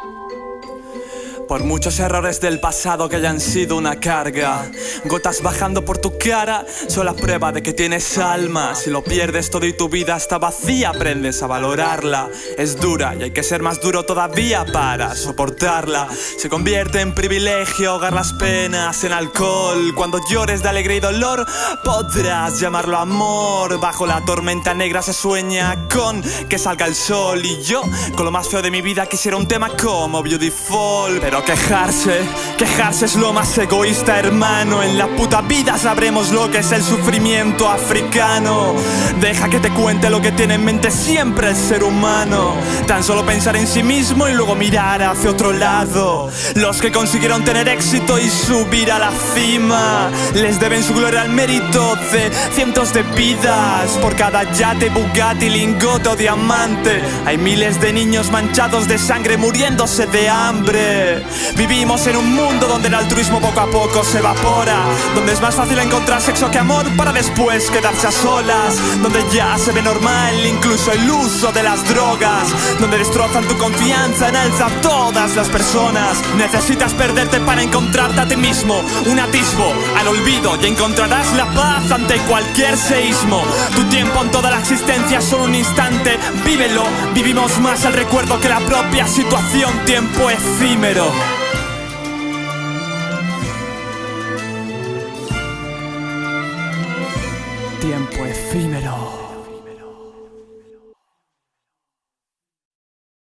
Thank you. Por muchos errores del pasado que hayan sido una carga. Gotas bajando por tu cara son la prueba de que tienes alma. Si lo pierdes todo y tu vida está vacía aprendes a valorarla. Es dura y hay que ser más duro todavía para soportarla. Se convierte en privilegio ahogar las penas en alcohol. Cuando llores de alegría y dolor podrás llamarlo amor. Bajo la tormenta negra se sueña con que salga el sol. Y yo con lo más feo de mi vida quisiera un tema como Beautiful. Pero quejarse, quejarse es lo más egoísta hermano. En la puta vida sabremos lo que es el sufrimiento africano. Deja que te cuente lo que tiene en mente siempre el ser humano. Tan solo pensar en sí mismo y luego mirar hacia otro lado. Los que consiguieron tener éxito y subir a la cima Les deben su gloria al mérito de cientos de vidas. Por cada yate, Bugatti, lingote o diamante Hay miles de niños manchados de sangre muriéndose de hambre Vivimos en un mundo donde el altruismo poco a poco se evapora Donde es más fácil encontrar sexo que amor para después quedarse a solas Donde ya se ve normal incluso el uso de las drogas Donde destrozan tu confianza en alza todas las personas. Necesitas perderte para encontrarte a ti mismo Un atisbo al olvido y encontrarás la paz ante cualquier seísmo. Tu tiempo en toda la existencia es solo un instante Vívelo, vivimos más el recuerdo que la propia situación Tiempo efímero tiempo efímero.